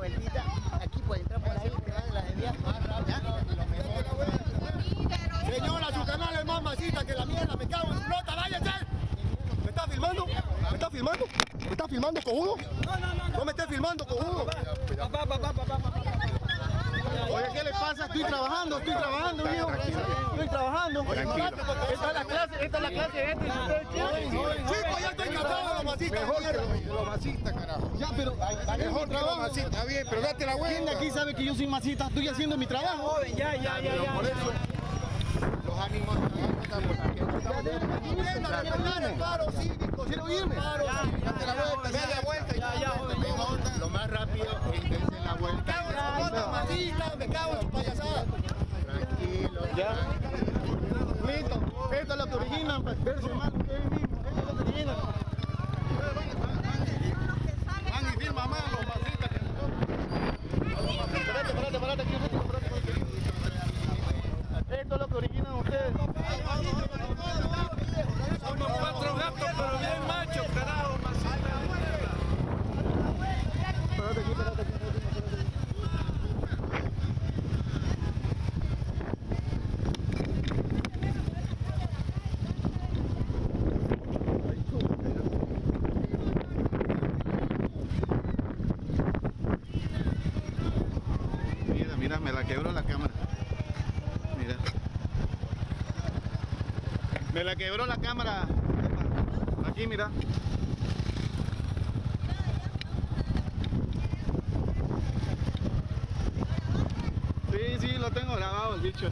Vueltita, aquí pegar de la desvía. Señora, su canal es más masita que la mierda, me cago en su nota, váyase. ¿Me está filmando? ¿Me está filmando? ¿Me está filmando, cojudo? No, no, no. No me estés filmando, cojudo. Papá, papá, papá, papá. Oye, ¿qué le pasa? Estoy trabajando, estoy trabajando, viejo. Estoy trabajando. Esta es la clase, esta es la clase de este. Chico, ya estoy cansado de los masistas. Masistas, carajo. Ya, pero Mejor los masistas, está bien, pero date la ¿quién de vuelta. aquí sabe que yo soy masista? Estoy haciendo mi trabajo. Ya, ya, ya, ya. Por eso, los ánimos estamos paro cívico, quiero irme. Date la vuelta, vuelta. Ya, ya, joven. Lo más rápido es que la Me vuelta. cago en nota, masista, me cago en su payasada. Tranquilo. Ya. Listo. Esto es lo que origina, pues, verse mal ustedes mismos. Esto es lo que origina. Van y firma más los masistas que nosotros. Espérate, espérate, espérate aquí un ratito, espérate, espérate. Esto es lo que originan ustedes. Somos cuatro gatos, pero bien machos, carajo, masita de mierda. Espérate aquí, espérate aquí, espérate aquí, espérate aquí. Me la quebró la cámara. Mira. Me la quebró la cámara. Aquí, mira. Sí, sí, lo tengo grabado el bicho.